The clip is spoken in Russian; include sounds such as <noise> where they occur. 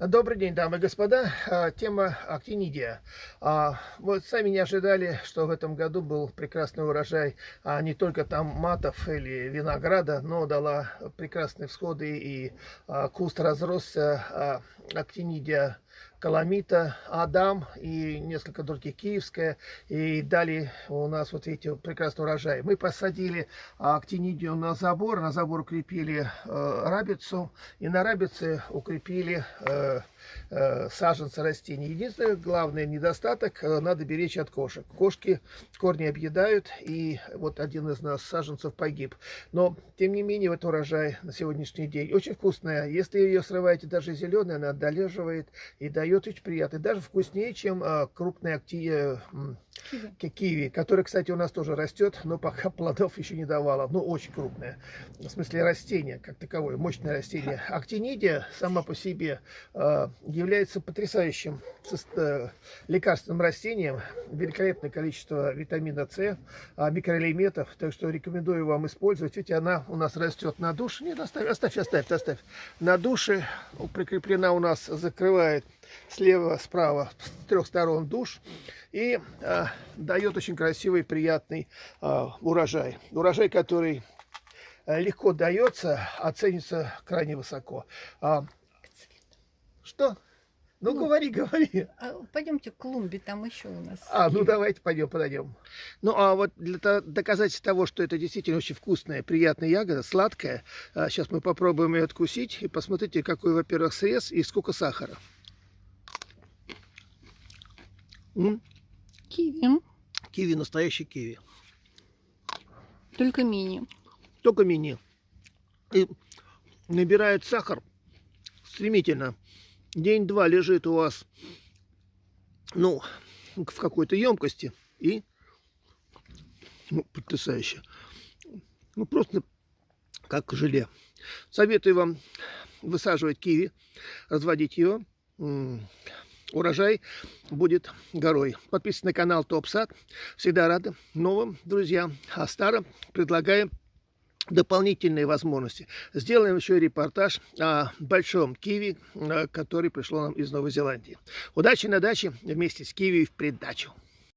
Добрый день, дамы и господа. А, Тема актинидия. А, Вот сами не ожидали, что в этом году был прекрасный урожай а не только там матов или винограда, но дала прекрасные всходы и куст разросся актинидия Каламита, Адам и несколько других киевская. И дали у нас, вот видите, прекрасный урожай. Мы посадили актинидию на забор, на забор укрепили э, рабицу, и на рабице укрепили э, э, саженцы растений. Единственный главный недостаток, э, надо беречь от кошек. Кошки корни объедают, и вот один из нас саженцев погиб. Но, тем не менее, вот урожай на сегодняшний день очень вкусная. Если ее срываете даже зеленая, она долеживает и дает дает очень приятный, даже вкуснее, чем а, крупные активы киви. киви, который, кстати, у нас тоже растет, но пока <laughs> плодов еще не давала. Ну, очень крупное. В смысле растение, как таковое, мощное растение. Актинидия сама по себе э, является потрясающим э, лекарственным растением. Великолепное количество витамина С, э, микроэлементов. Так что рекомендую вам использовать. Видите, она у нас растет на душе. Нет, оставь, оставь, оставь, оставь. На душе прикреплена у нас, закрывает слева, справа, с трех сторон душ и э, дает очень красивый, приятный э, урожай. Урожай, который э, легко дается, оценится крайне высоко. А, что? Ну, ну, говори, говори. А, пойдемте к клумбе, там еще у нас. А, ну давайте пойдем, подойдем. Ну, а вот для доказательства того, что это действительно очень вкусная, приятная ягода, сладкая, сейчас мы попробуем ее откусить и посмотрите, какой, во-первых, срез и сколько сахара. М? Киви. Киви, настоящий киви. Только мини. Только мини. И набирает сахар стремительно. День-два лежит у вас, ну, в какой-то емкости. И, ну, потрясающе. Ну, просто как желе. Советую вам высаживать киви, разводить ее урожай будет горой. Подписывайтесь на канал Топ Сад. Всегда рады новым друзьям. А старым предлагаем дополнительные возможности. Сделаем еще репортаж о большом киви, э, который пришло нам из Новой Зеландии. Удачи на даче вместе с киви в придачу.